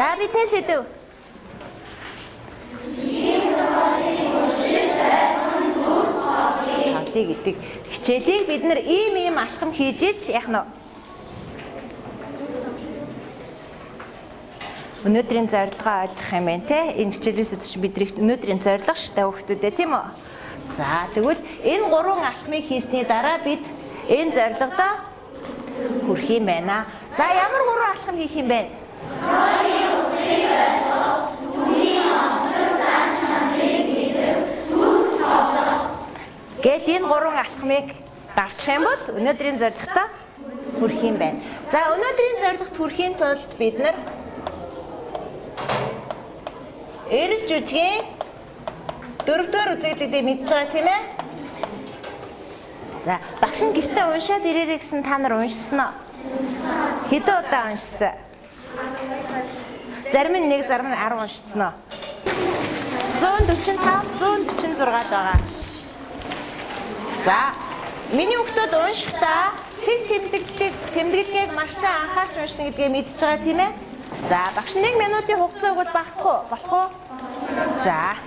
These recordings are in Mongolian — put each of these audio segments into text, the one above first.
За бидний сэдв. Тавлыг гэдэг хичээлийг бид нар ийм ийм алхам хийж ич яах нь Өнөөдрийн зорилгоо ойлгох юм байна те. Энэ хичээлээс чинь бидний өнөөдрийн зорилго штай хөвгтүүдээ тийм үү? За тэгвэл энэ гурван алхмыг хийсний дараа бид энэ зорилгодоо хүрэх юм байна. За ямар гурван алхам хийх юм бэ? Гэт энэ гурван алхмыг давчих юм бол өнөөдрийн зорилготоо хүрэх юм байна. За өнөөдрийн зорилгот хүрэхийн тулд бид нар эрэл жүжигийн дөрөвдүгээр үзэгдлүүдийг мэдж байгаа тийм ээ? За багш нь гэртээ уншаад ирээрэй гэсэн та нар уншсан уу? Хэдэн удаа уншсан? Зарим нь 1 зарим нь 10 уншсан уу? 145 146 байгаа. За миний хүүхдүүд уншихдаа цэг тэмдэглэлийг тэмдэглэгийг маш сайн анхаарч уншна гэдгээ мэдж байгаа тийм ээ? За багш 1 минутын хугацаа өгвөл багтах уу? Болох уу? За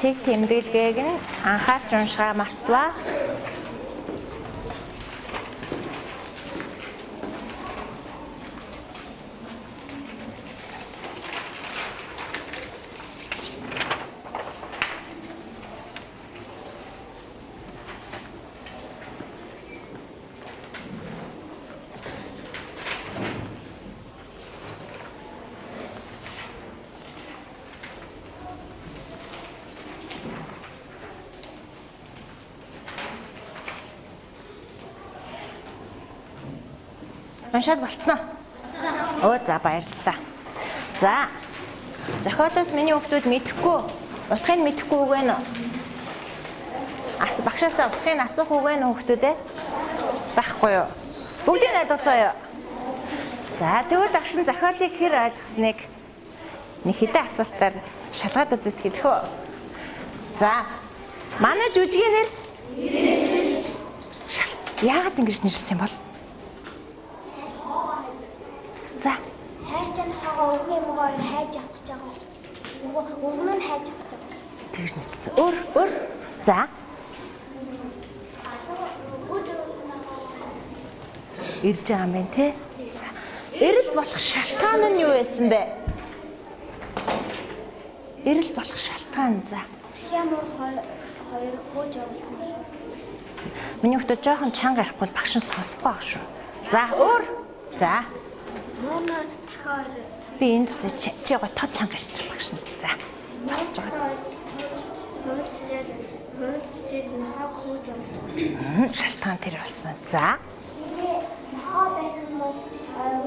цэг тэмдэглэгийг нь анхаарч уншгаа мартваа. Уншаад болцсноо. Оо за баярлалаа. За. Зохиолоос миний хүүхдүүд мэдэхгүй, утгыг мэдэхгүй үг байна уу? Ас багшаасаа утгыг асуух үг байна уу хүүхдүүдээ? Байхгүй юу? Бүгдийг ойлгож байгаа юу? За тэгвэл багш нь зохиолыг хэр ойлгосныг нэг хэдэн асуултаар шалгаад үзэх гэдэг хөө. За. Манай жүжигийн нэр Яагаад ингэж нэрсэн юм бол? За. Хайртай нь хогоо өвгөө мөгөө хайж авах гэж Өвгөн нь хайж байгаа. Тэгж нэрсэн. Өөр өөр. За. Ирж байгаа юм байна те. За. Эрэл болох шалтгаан нь юу байсан бэ? Эрэл болох шалтгаан за. Ямар хоёр хөөж авах. Миний хүүхдүүд жоохон чанга ярихгүй бол багш нь сонсохгүй байх шүү. За өөр. За. Мөн дахиад Би энэ тусаа чи гоо тод чанга ярьчих багш нь. За. Босч байгаа. хөрөлцөж хөрөлцөж нохог хөөж. Мм, Шалтгаан тэр болсон. За. Нохоо байсан бол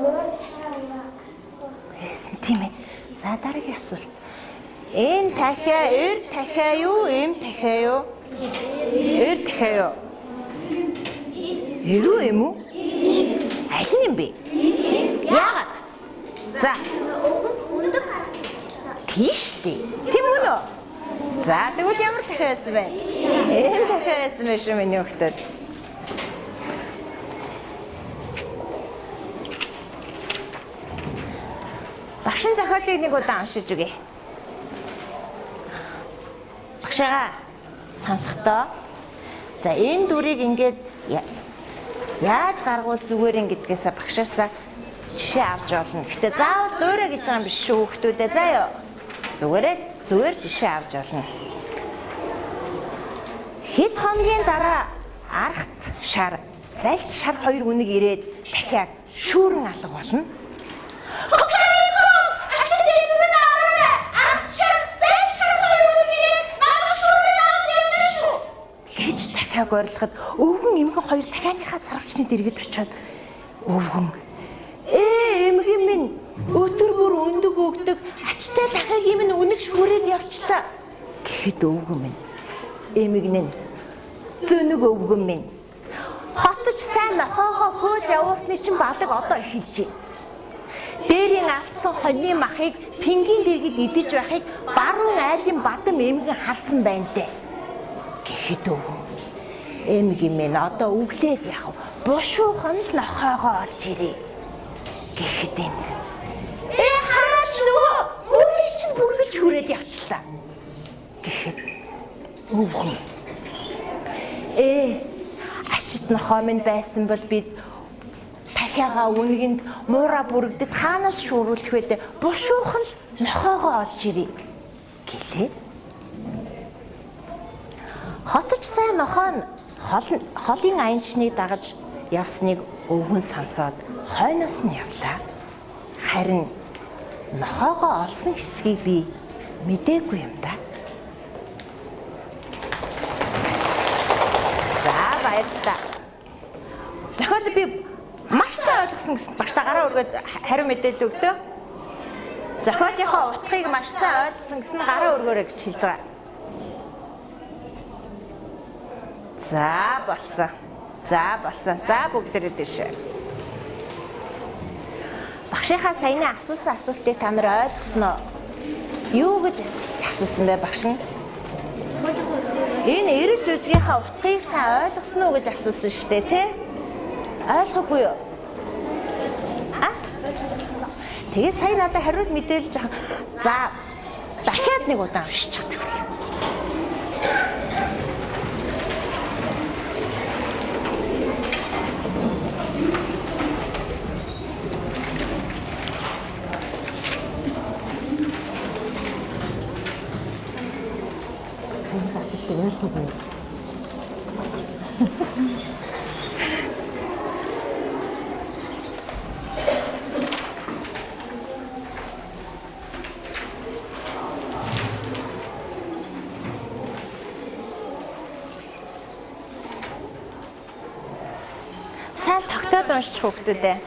өөр тайван. Яасан тийм ээ. За дараагийн асуулт. Энэ дахиа эр дахиа юу, эм дахиа юу? Эр дахиа юу? Эрүү юм уу? Аль нь юм бэ? Яагаад? За. Тийш дээ. Тийм үү нөө? За, тэгвэл ямар дахиа байсан бэ? Эм дахиа байсан байх шүү миний хөлтөд. Багшин зохиолыг нэг удаа уншиж үгэй. Багшаага сонсохдоо за энэ дүрийг ингээд яаж гаргуул зүгээр ин гэдгээсээ багшаасаа жишээ авч олно. Гэтэ заавал дуурай гэж байгаа юм биш шүү хүмүүдээ заяа. Зүгээрээ зүгээр жишээ авч олно. Хэд хоногийн дараа архт шар, залт шар хоёр үнэг ирээд дахиад шүүрэн алга болно. дахиад ойрлоход өвгөн эмгэн хоёр дахианыхаа царвчны дэргэд очиод өвгөн ээ эмгэн минь өдөр бүр өндөг өгдөг ачтай дахиагийн минь үнэг шүүрээд явчлаа гэхэд өвгөн минь нь зөнөг өвгөн минь хотч сайн нохоогоо хөөж явуулсны чинь балаг одоо эхэлж байна дээрийн алдсан хоньны махыг пингийн дэргэд идэж байхыг баруун айлын бадам эмгэн харсан байна лээ. Гэхэд өвгөн эмгэн минь одоо өглээд вэ? Бушуухан л нохоогоо олж ирээ. Гэхэд эмгэн Ээ хараач нөгөө өөрийг чинь бүргэж хүрээд явчлаа. Гэхэд өвгөн Ээ ачит нохоо минь байсан бол бид дахиагаа үнгэнд муура бүрэгдэд хаанаас шүүрүүлэх вэ? Бушуухан л нохоогоо олж ирээ. Гэлээ. Хотч сайн нохоо нь хол- холын аянчныг дагаж явсныг өвгөн сонсоод хойноос нь явлаа. Харин нохоогоо олсон хэсгийг би мдээгүй юм да. За баярлалаа. Зохиол би маш сайн ойлгосон гэсэн багтаа гараа өргөд хариу мэдээлэл өгдөө. Зохиолынхоо утгыг маш сайн ойлгосон гэсэн гараа өргөөрэй гэж хэлж байгаа. За болсон. За болсон. За бүгдээрээ дэшээ. Багшийнхаа саяны асуусан асуултыг та нар ойлгосноо? Юу гэж асуусан бэ багш нь? Энэ эрэл жүжигийнхаа утгыг сайн ойлгосноо гэж асуусан шүү дээ, тий? Ойлгоогүй юу? А? Тэгээ сая надад хариулт мэдээлж байгаа. За дахиад нэг удаа уншиж чаддаг үү? Саяны юу? Сайн тогтоод уншиж хүүхдүүдээ.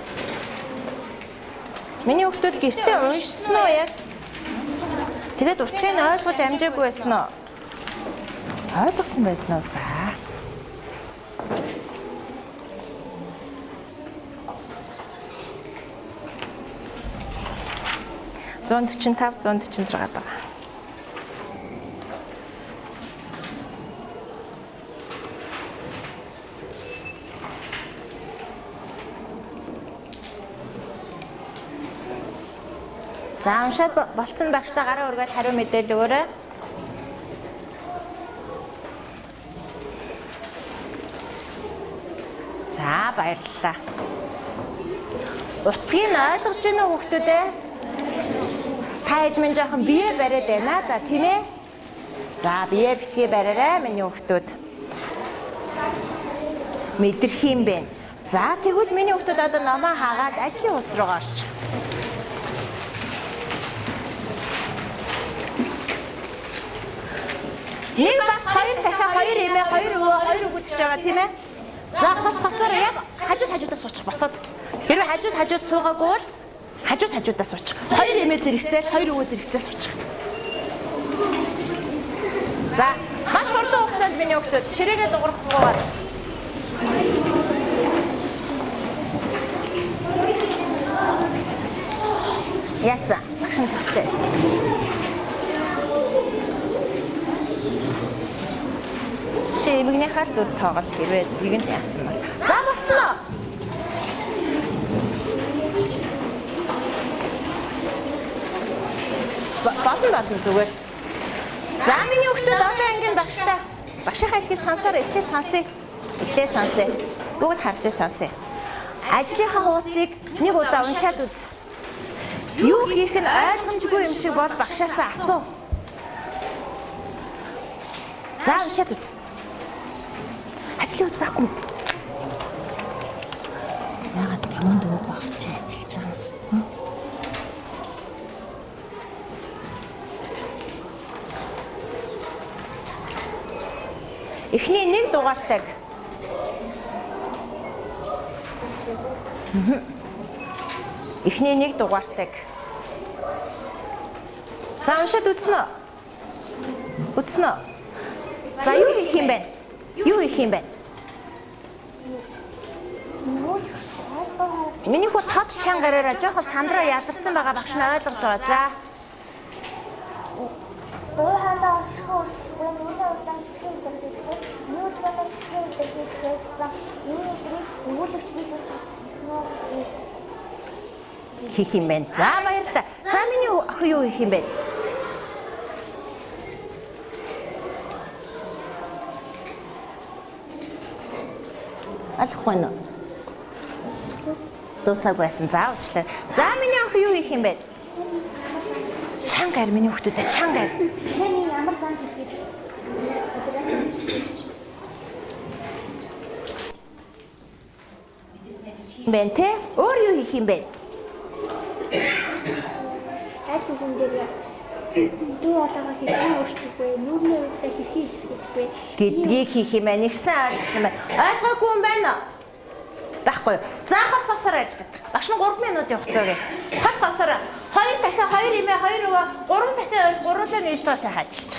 Миний хүүхдүүд гэртээ уншсан уу яг? Тэгээд нь ойлгож амжаагүй байсан уу? Ойлгосон байсан уу? За. тав зуун дөрчин зургаад байгаа. За уншаад бо- болцсон багштай гараа өргөд хариу мэдээлэл өгөөрэй. За баярлалаа. Утгыг нь ойлгож байна уу хүүхдүүд ээ? Та хэд минь жоохон бие бариад байна да тийм ээ? За бие битгий бариарай миний хүүхдүүд. Мэдэрх юм бэ. За тэгвэл миний хүүхдүүд одоо номоо хаагаад ажлын улс руу орч. Нэг баг хоёр дахиад хоёр эмээ хоёр өвөө хоёр өгүүлчихэж байгаа тийм ээ? За бас басаар яг хажууд хажуудаас суучих босоод. Хэрвээ хажууд хажууд суугаагүй бол хажууд хажуудаас суучих. Хоёр эмээ зэрэгцээл хоёр өвөө зэрэгцээ суучих. За маш хурдан хугацаанд миний хүүхдүүд ширээгээ дуурахгүйгээр Яса, багш нь төслөө. Чи эмгнийхаа л дүр тоглол хэрвээ нэгэнт яасан бол. За болцсон уу? Ба- Болно болно зүгээр. За миний хүүхдүүд одоо ангийн багштай. Багшийнхаа хэлхийг сонсоор эхлээ сонсъё. Эхлээ сонсъё. Бүгд харж сонсъё. Ажлынхаа хуудсыг нэг удаа уншаад үз. Юу хийх нь ойлгомжгүй юм шиг бол багшаасаа асуу. За уншаад үз. Ажлын үз байхгүй. Өгөх байх чи ажиллаж байгаа? Эхний нэг дугаартайг. Мгм. Эхний нэг дугаартайг. За уншаад үзнэ үү? Үзнэ үү? За юу хийх юм бэ? Юу хийх юм бэ? Миний хүү тод чангараараа жоохон сандраа ядарсан байгаа багш нь ойлгож байгаа. За. Дуу хандаа очихгүй үгүй нүрээ удаан чихээ дэргэдэг. Юу ч байна чихээ дэргэдэг. Миний гэрээ өгүүлэгч би гэж Хийх юм байна. За баярлалаа. За миний охин юу хийх юм бэ? Алахгүй нь. Дуусаг байсан. За уучлаа. За миний охин юу хийх юм бэ? Чангар миний хүүхдүүдээ чангар. Таны ямар зан хийх юм бэ те? Өөр юу хийх юм бэ? Айх хүн дээр дуу хоолойгоо хэрхэн өөрчлөх вэ? Нүрний үедээ хэрхэн вэ? гэдгийг хийх юм байна. Нэгсэн ойлгосон байна. Ойлгоогүй юм байна уу? Байхгүй юу? За хос хосоор ажиллах. Багш нь 3 минутын хугацаа өгье. Хос хосоор 2 дахин 2 имээ 2 өвөө 3 дахин гуруулаа нийлж байгаа сайхан ажиллаж.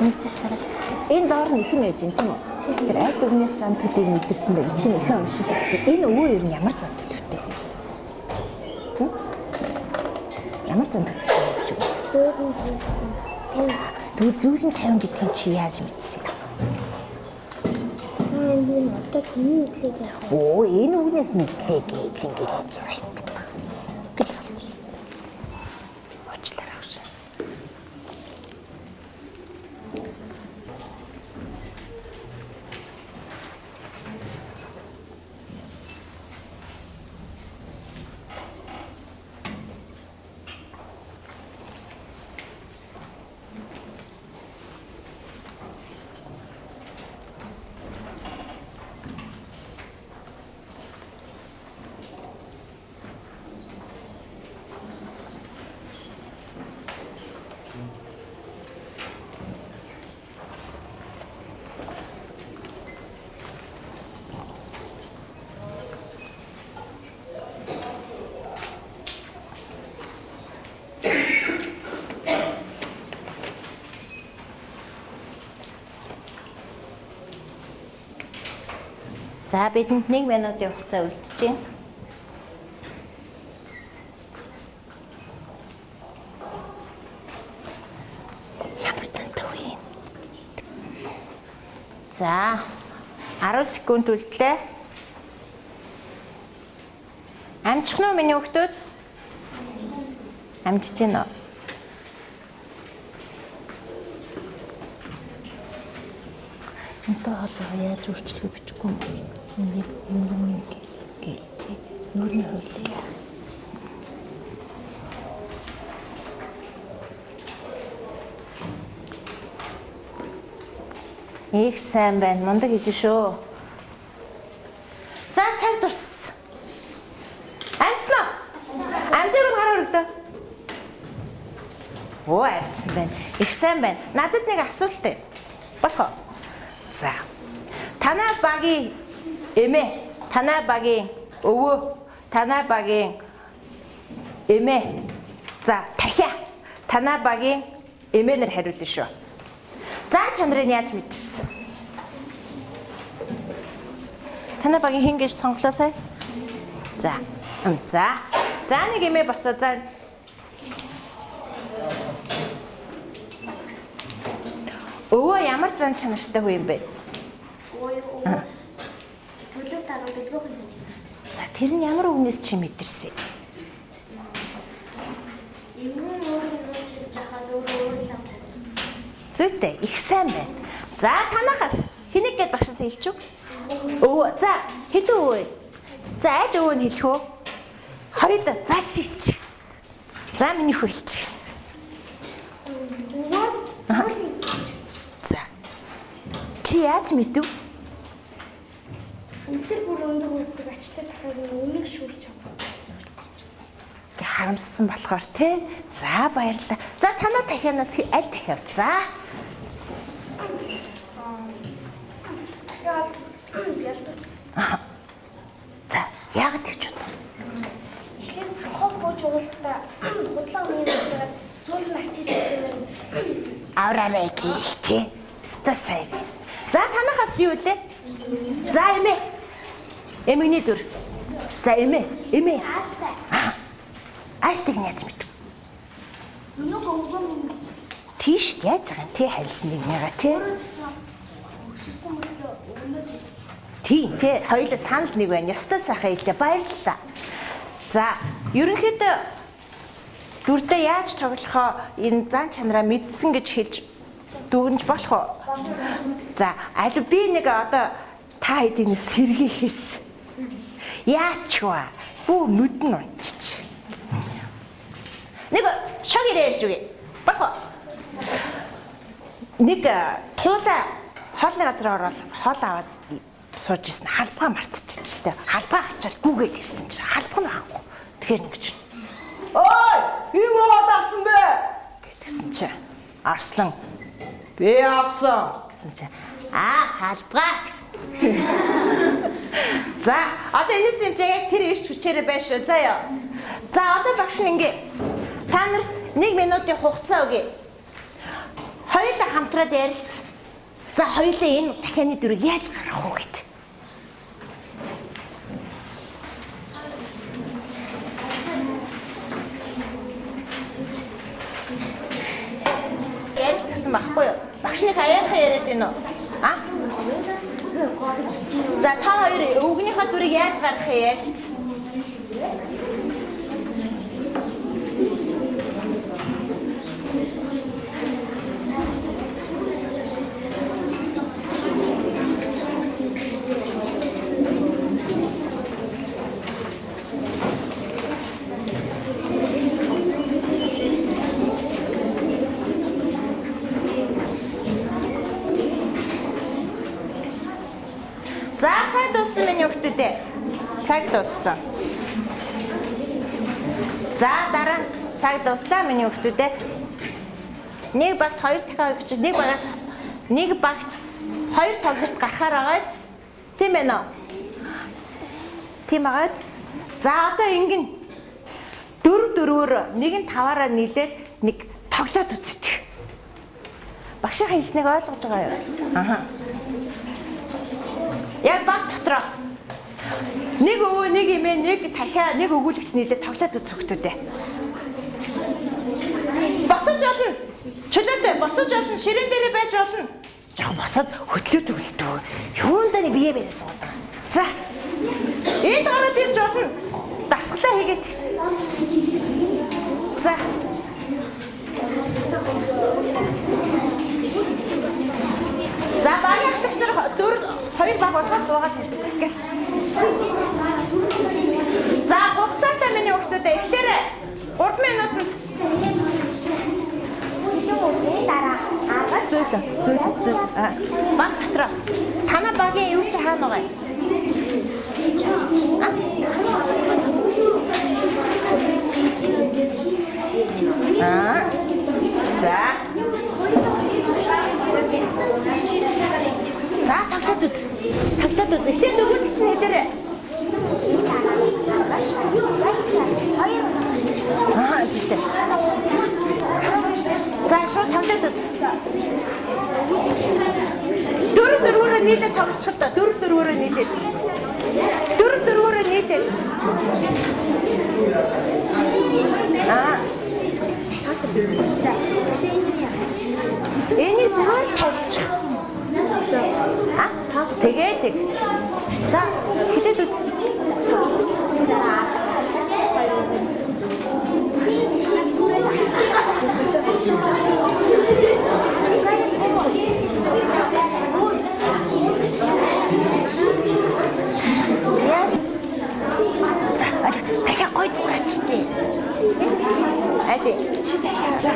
Мэдчихэж тараа. Энэ доор нь ихэн ээж юм тийм үү? Тэр аль өвнээс зан төлөйг мэдэрсэн байг чи ихэн уншин шүү дээ. Энэ өвөө ер нь ямар зан Ямар зан төлөвтэй юм шиг. Зөөрөн тийм. Тэгвэл зүүрэн 50 гэдгийг чи яаж мэдсэн? За энэ нь одоо таны үдлийг яах вэ? Оо энэ үгнээс мэдлээ гэж ингээл За бидэнд 1 минутын хугацаа үлджээ. Ямар зэнтэй вэ? За 10 секунд үлдлээ. Амжих нь миний хүүхдүүд? Амжиж гин үү? Энтэй хоолой яаж өөрчлөхөө бичихгүй юм. Нэг юм гээ. Нүрний хөлөө. Их сайн байна. Мундаг хийж шүү. За цаг дурс. Амцлаа. Амжааг нь хараа өргөдөө. Оо амцсан байна. Их сайн байна. Надад нэг асуулт ээ. Болох уу? За. Танай багийн эмээ, танай багийн өвөө, танай багийн эмээ. За, дахиа. Танай багийн эмээнэр хариулна шүү. Зан чанарыг яаж мэдэрсэн? Танай багийн хин гэж сонглоо сая. За. За. За нэг эмээ босоо. За. Өвөө ямар зан чанартай хүү юм бэ? Төлөв таруу дэлгүүхэн зүйл. За тэр нь ямар үгнээс чи мэдэрсэн? Зүйтэй их сайн байна. За танахаас хэнийг гээд багшаас хэлчих. Өвөө за хэдэн өвөө? За аль өвөө нь хэлэх үү? Хоёулаа за чи хэлчих. За миний хөө хэлчих. За. Чи яаж мэдв? Өдөр бүр өндөр хөвгөд ачтай дахиад өмнөх шүрч чадсан. Гэ харамссан болохоор те. За баярлалаа. За танаа дахианаас хи- аль дахиав? За. Яал ялдаж. За. Яагаад гэж бодов? Тэгэхээр хог бууж уулалтаа худлаа үеийн дээр сүүл нь ачиж ирсэн. Авраарай гэлтэй. Ста сайн. За танахаас юу вэ? За эмээ. Эмэгний дүр. За эмээ. Эмээ. Ааштай. Ааштай яаж мэд? Өнөөгөө өгөө минь Тийш яаж байгаа юм? Тэ хайлсан нэг нэга тий. Тий, тий. Хоёул санал нэг байна. Ёстой сайхан хэлээ. Баярлалаа. За, ерөнхийдөө дүрдээ яаж тоглохоо энэ зан чанараа мэдсэн гэж хэлж дүгнж болох уу? За, аль би нэг одоо та хэдийн сэргийхээс яач вэ? Бүү нүдэн унчиж. Нэг шог ирээж үгүй. Уу? Нэг э, туулаа хоолны газар ороод хоол аваад сууж исэн халбаа мартчихжээ. Халбаа авчаад гүүгээл ирсэн чинь халбаа нь байхгүй. Тэгэхээр нэг чинь Ой, юм аваад авсан бэ? гэдгсэн чинь Арслан би авсан гэсэн чинь аа халбаа гэсэн. За, одоо энэс юм яг тэр ирч хүчээрээ байна шүү. За ёо. За, одоо багш ингээ та нарт 1 минутын хугацаа өгье. Хоёулаа хамтраад ярилц. За, хоёулаа энэ дахианы дүрийг яаж гаргах уу гэд. Ярилцсан байхгүй юу? Багшны хаяахан яриад байна уу? А? За та хоёр өвгнийхээ дүрийг яаж гаргах юм ярилц? За цаг дууссан миний хөлтөдөө. Цаг дууссан. За дараа нь цаг дуслаа миний хөлтөдөө. Нэг багт хоёр дахиад өгч нэг багаас нэг багт хоёр тоглолт гарахаар байгааз. Тийм ээ нөө. Тийм байгааз. За одоо ингэн дөрв дөрвөөр нэг нь таваараа нийлээд нэг тоглоод үзтгий. Багшийн хэлснийг ойлгож байгаа юу? Аха. Яг баг дотроо. Нэг өвөө, нэг эмээ, нэг дахиа, нэг өгүүлэгч нийлээд тоглоод үзэх хөтөдөө. Босож олно. Чөлөөтэй босож олно. Ширээн дээрээ байж олно. Жоо босоод хөтлөөд үлдээ. Юундаа бие бэрээс суудаг. За. Энд гараад ирж олно. Дасглаа хийгээд. За. За багийн ахлагч нар дөрв хоёр баг болгоод дуугаад хэлцэх гэс. За хугацаатай миний хүүхдүүдээ эхлээр 3 минутанд дараа зөөлө зөөлө зөөлө баг дотроо танаа багийн юу чи хаана байгаа юм? А. За. За тоглоод үз. Тоглоод үз. Эхлээд өгүүлэгч нь хэлээрэй. Аа зүйтэй. За шууд тоглоод үз. Дөрөв дөрвөөрөө нийлээд тоглочих л доо. Дөрөв дөрвөөрөө нийлээд. Дөрөв дөрвөөрөө нийлээд. Аа. Энийг зүгээр л А? Тэгээд тэг. За, хэлээд үз. За, дахиад гоё дуурайчтэй. Ади. За.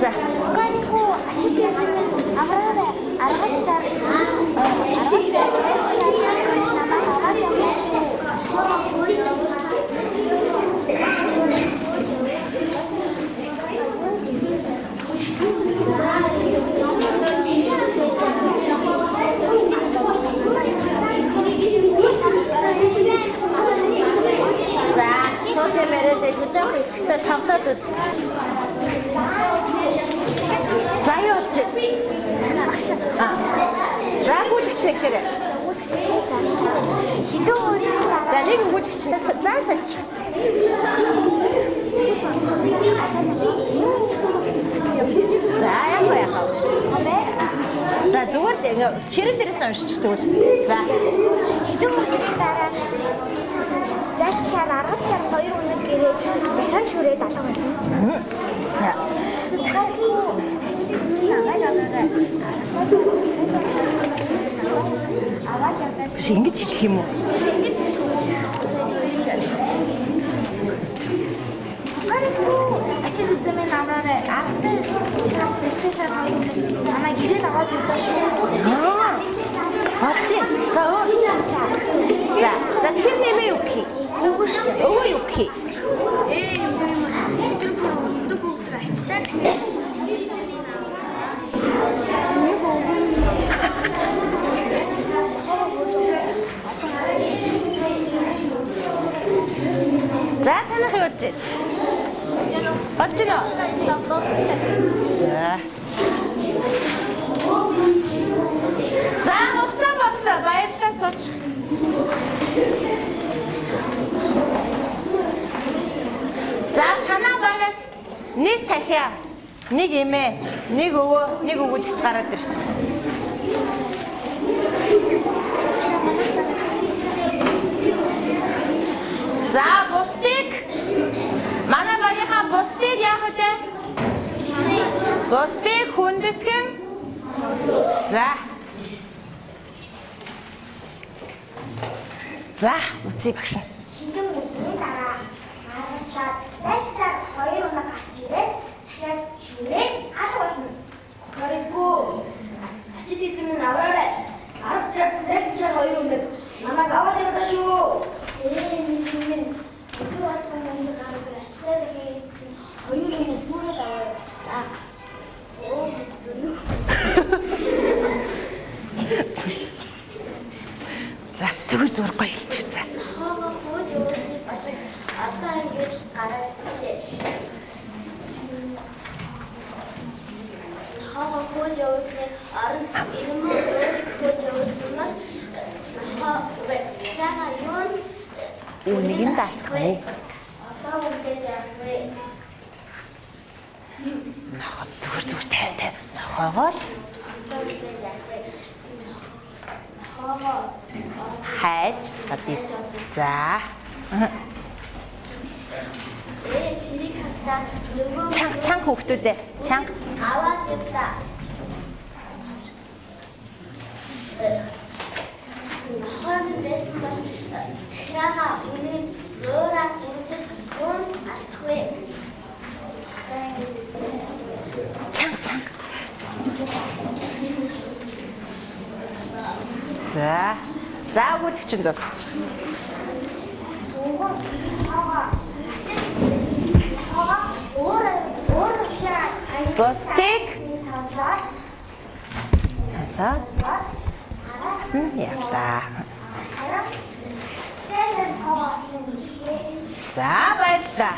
За. I don't have. 新的起题目。Болж байна уу? За хуцаа болсон. Баярлалаа сууч. За танаа багаас нэг тахиа, нэг эмээ, нэг өвөө, нэг өвөлгч гараад ир. За үлээ? Гостыг хүндэтгэн. За. За, үцгий багш. Артур, пойдем. чанга чанга хүүхдүүд ээ бусдыг сасаад хасан явлаа. За баярлаа.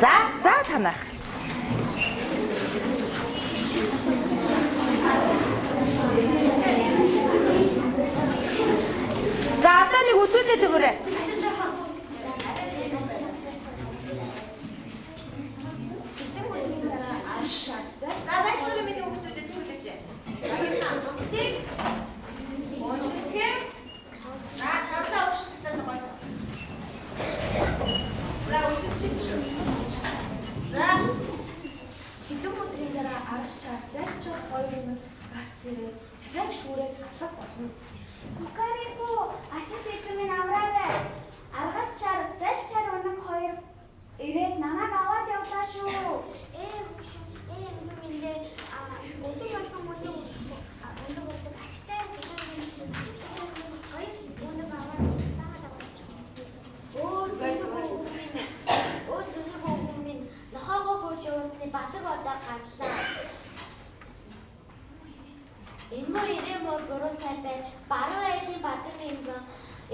За за танах. За одоо нэг үзүүлээд өгөөрэй. Өөрөө ирэм бол гурван цай байж баруун айлын бадрын юм бол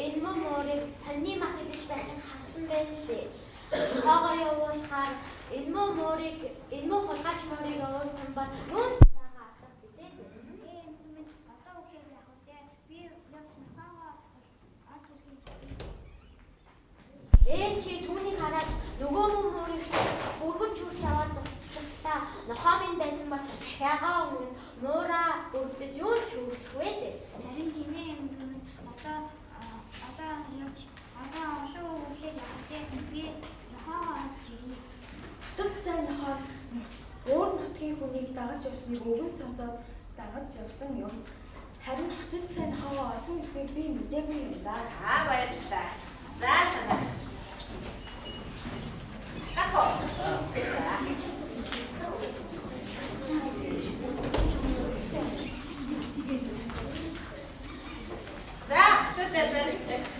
энэ мөн өөрийг таны мах гэж байхыг харсан байлээ. Хогоо явуулахаар энэ мөн өөрийг энэ мөн хулгайч мөрийг явуулсан бол юун Ээн чи түүний гараж нөгөө мөн мөрийг бүргэн чүрч аваад зурлаа. Нохомын байсан бол дахиагаа Одоо одоо явж одоо олон явах те би нохоогоо олж ирье. Төд сайн нохоор өөр нутгийн хүнийг дагаж явсныг өвгөн сонсоод дагаж явсан юм. Харин хотод сайн нохоогоо олсон эсэхийг би мэдээгүй юм да. Аа баярлалаа. За танаа. Како. За, Dur da barışır.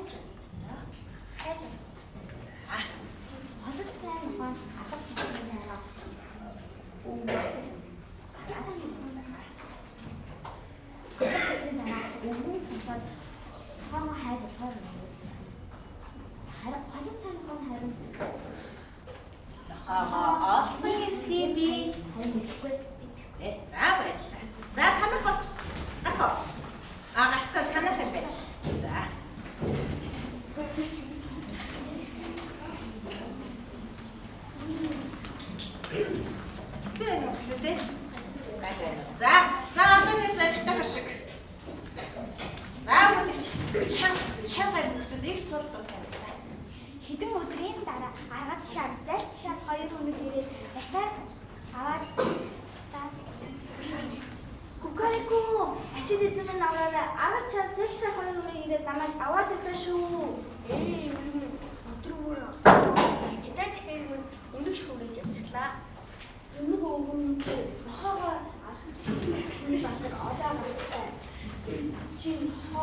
하얘졌어요. 하얘졌어요.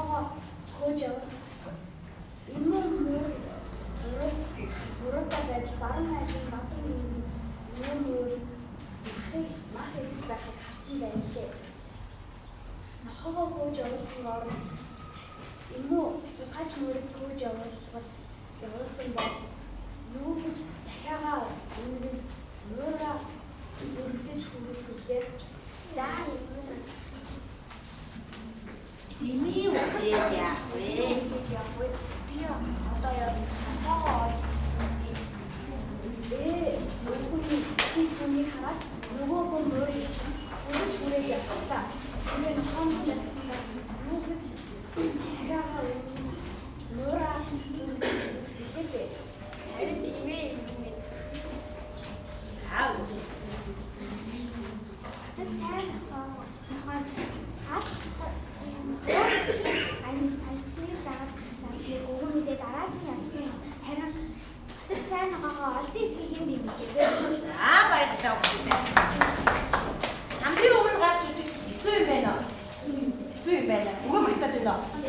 Нохоогоо хөөж явах. Энэ мөр Мөрөдөө байж баруун найзын батын юм мөр махыг махыг захыг харсан байлээ. Нохоогоо хөөж явуулсан орон юм уу тусгайч мөрөд хөөж явуулбал явуулсан бол юу гэж дахиагаа өмнө мөрөө өргөдөж хүрүүлээ. За юм. Дими үсээд яах вэ? Явах вэ? Би одоо яг нохоогоо олж Ээ, нөгөө чи түүнийг хараад нөгөө хүн өөр гэж өөрөө чүрээ явуулаа. Тэгээ нохоон гэсэн юу гэж яагаа нура хэлээ. Харин ээ. За. Хотод сайн нохоо нохоо хас айн айчны дараа насны өгөн мэдээ дараас нь явсан юм. Харин хотод сайн нохоо олсон эсхийг юм би мэдээ. За баярлалаа бүгдээ. Самбарын өмнө гарч ижиг хэцүү юм байна? Хэцүү юм байна. Өгөө мартаад байна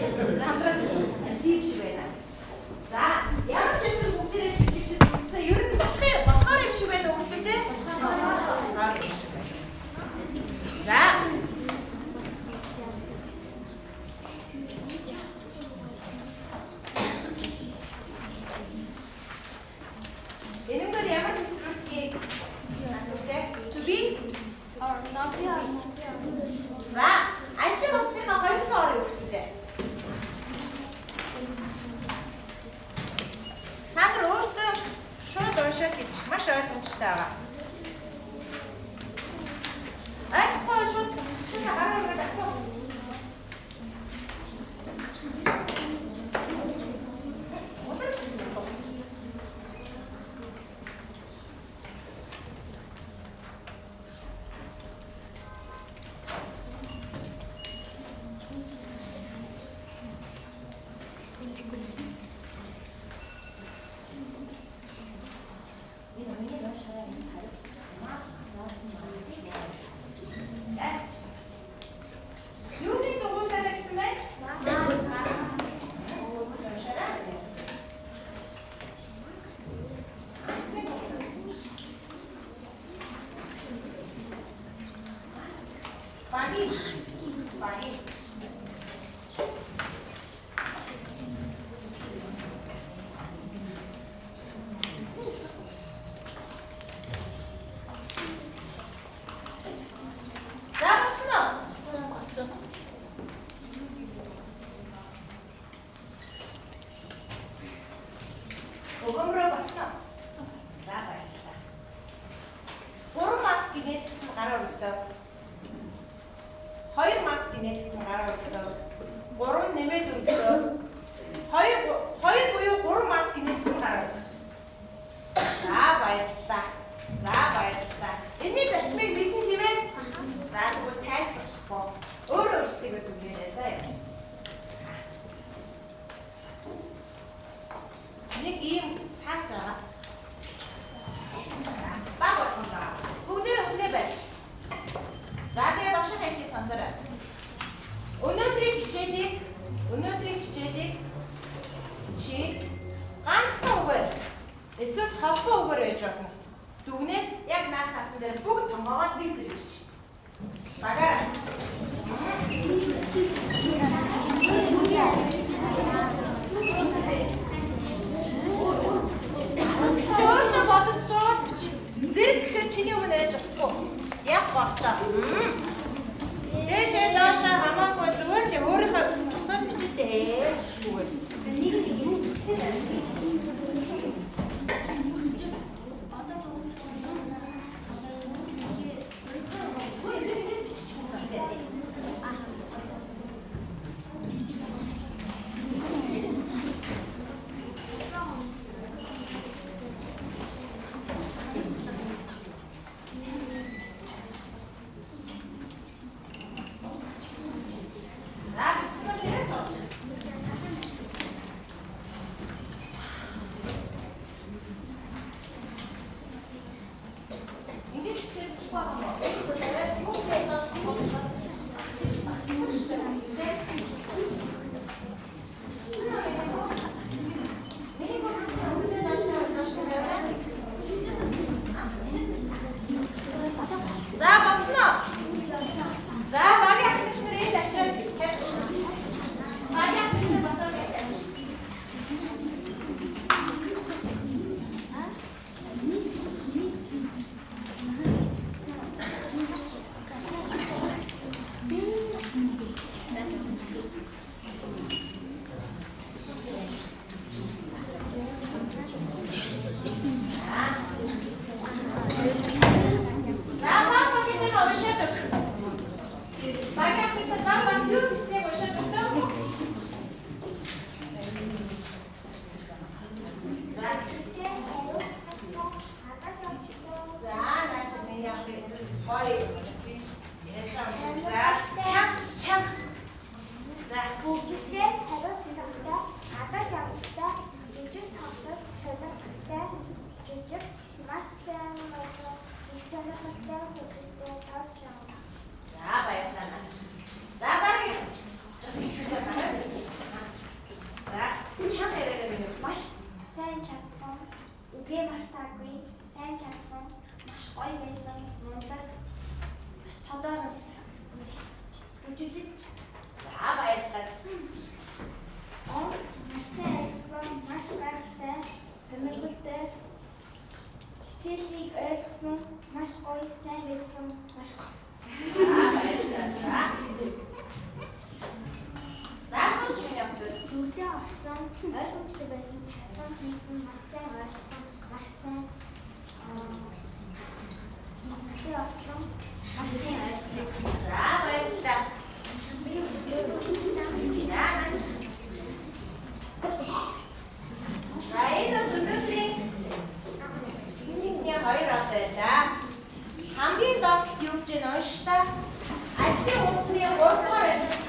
네. хэмжиг маш сайн болоо их сонирхолтой хөдөлгөөн тавьж байна. За баярлалаа наач. За дараагийн За энэ шат яриагаа минь маш сайн чадсан. Үгүй мартаагүй сайн чадсан. Маш гоё байсан. Мундаг. Тодор үзүүлж. За баярлалаа. Онц маш сайн ажилласан. Маш гайхалтай. Сонирхолтой хичээлийг ойлгосон нь маш гоё сайн байсан маш гоё. Заасан чинь яг дөрөвдөө орсон ойлгомжтой байсан чадсан хийсэн маш сайн ойлгосон маш сайн маш сайн. Тэгээ орсон маш сайн ойлгосон. За баярлалаа. байлаа. Хамгийн доод юу гэж нь унш та. Ажлын үйлсний 3 дугаар ажил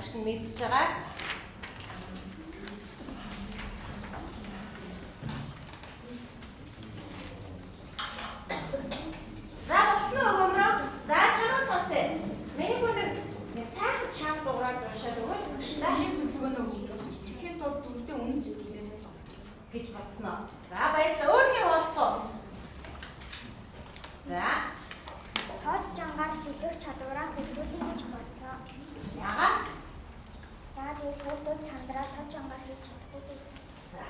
гэж нь мэдж байгаа. газраа тав чангаар хийж чадахгүй байсан. За